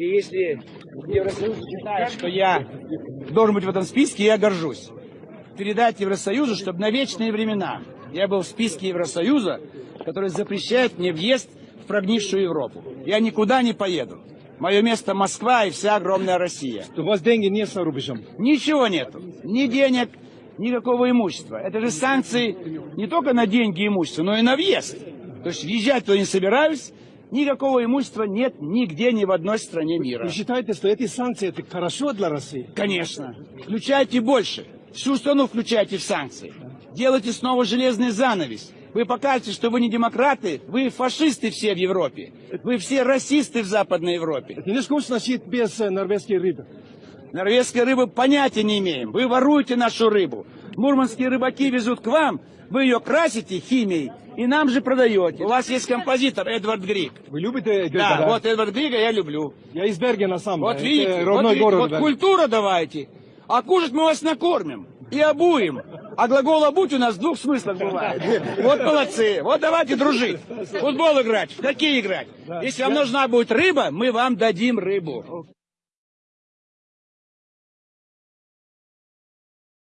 И если Евросоюз считает, что я должен быть в этом списке, я горжусь. Передать Евросоюзу, чтобы на вечные времена я был в списке Евросоюза, который запрещает мне въезд в прогнившую Европу. Я никуда не поеду. Мое место Москва и вся огромная Россия. У вас деньги нет за рубежом. Ничего нету. Ни денег, никакого имущества. Это же санкции не только на деньги и имущество, но и на въезд. То есть въезжать туда не собираюсь, никакого имущества нет нигде, ни в одной стране мира. Вы считаете, что эти санкции это хорошо для России? Конечно. Включайте больше. Всю страну включайте в санкции. Делайте снова железный занавес. Вы покажете, что вы не демократы, вы фашисты все в Европе. Вы все расисты в Западной Европе. Невкусно сидеть без э, норвежской рыбы. Норвежской рыбы понятия не имеем. Вы воруете нашу рыбу. Мурманские рыбаки везут к вам, вы ее красите химией и нам же продаете. У вас есть композитор Эдвард Грик. Вы любите Грека, Да, вот Эдвард Грига я люблю. Я из Бергена сам. Вот Это видите, вот, родной видите, город. вот культура давайте. А кушать мы вас накормим и обуем. А глагол «обуть» у нас в двух смыслах бывает. Вот молодцы. Вот давайте дружить. Футбол играть, в хоккей играть. Если вам нужна будет рыба, мы вам дадим рыбу.